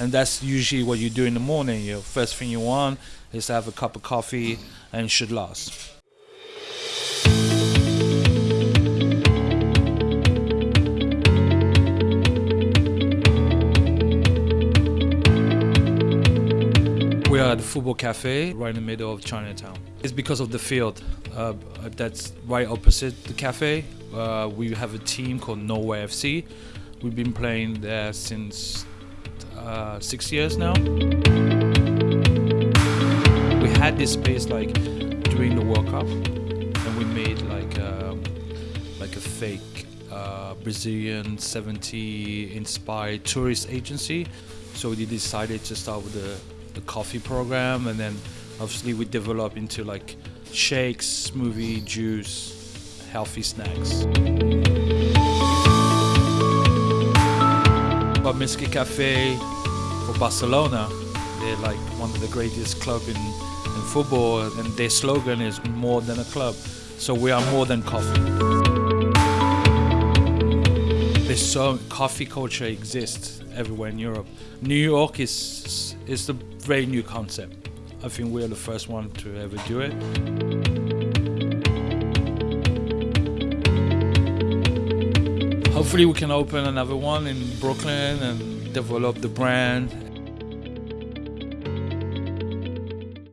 and that's usually what you do in the morning. Your first thing you want is to have a cup of coffee, and it should last. We are at the Football Cafe, right in the middle of Chinatown. It's because of the field uh, that's right opposite the cafe. Uh, we have a team called Norway FC. We've been playing there since uh, six years now. We had this space like during the World Cup, and we made like um, like a fake uh, Brazilian 70 inspired tourist agency. So we decided to start with the, the coffee program, and then obviously we developed into like shakes, smoothie, juice, healthy snacks. Bamiski Cafe for Barcelona, they're like one of the greatest club in, in football, and their slogan is more than a club. So we are more than coffee. There's so coffee culture exists everywhere in Europe. New York is is a very new concept. I think we're the first one to ever do it. Hopefully we can open another one in Brooklyn and develop the brand